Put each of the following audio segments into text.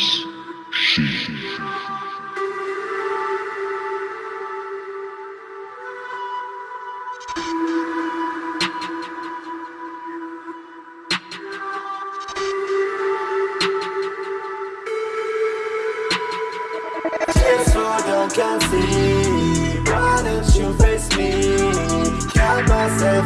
is she. Can't see, why don't you face me? Count myself.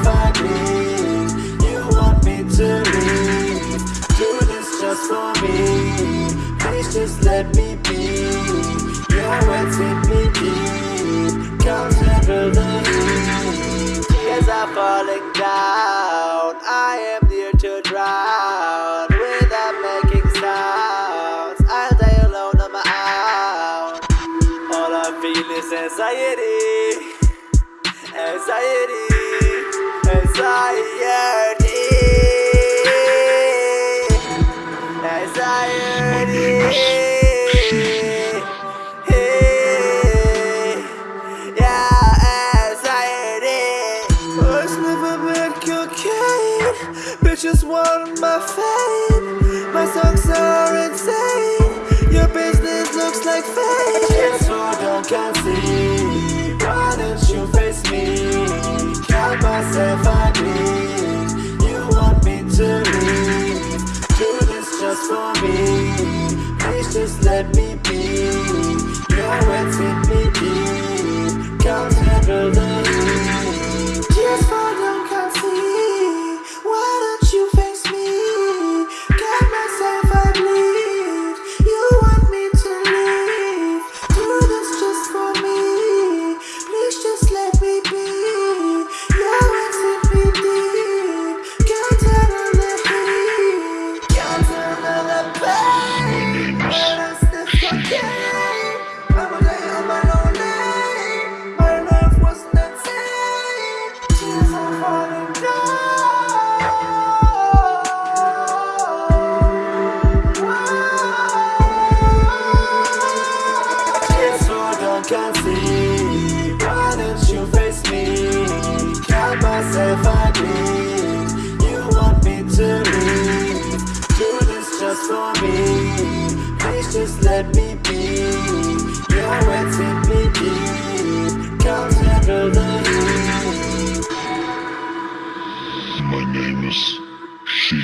Anxiety, anxiety, anxiety, anxiety. Yeah, anxiety. Push never back your. Bitches want my fame. My songs are insane. Your business looks like fame. just for me. Please just let me be. You're waiting for me Please just let me be You're wetting me deep Come handle the heat My name is She.